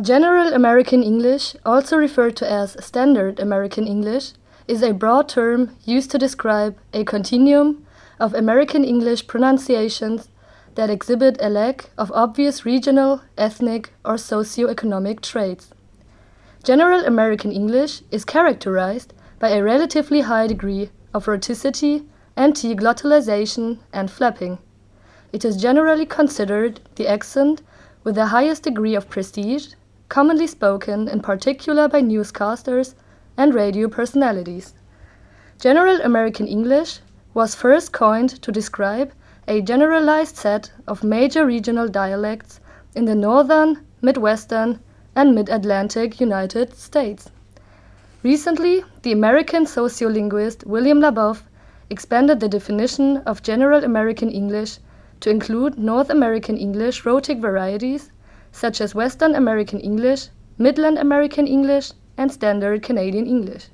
General American English, also referred to as Standard American English, is a broad term used to describe a continuum of American English pronunciations that exhibit a lack of obvious regional, ethnic, or socio-economic traits. General American English is characterized by a relatively high degree of rhoticity, anti-glottalization, and flapping. It is generally considered the accent with the highest degree of prestige, commonly spoken in particular by newscasters and radio personalities. General American English was first coined to describe a generalized set of major regional dialects in the northern, midwestern, and mid-Atlantic United States. Recently, the American sociolinguist William Labov expanded the definition of General American English to include North American English rhotic varieties such as Western American English, Midland American English, and Standard Canadian English.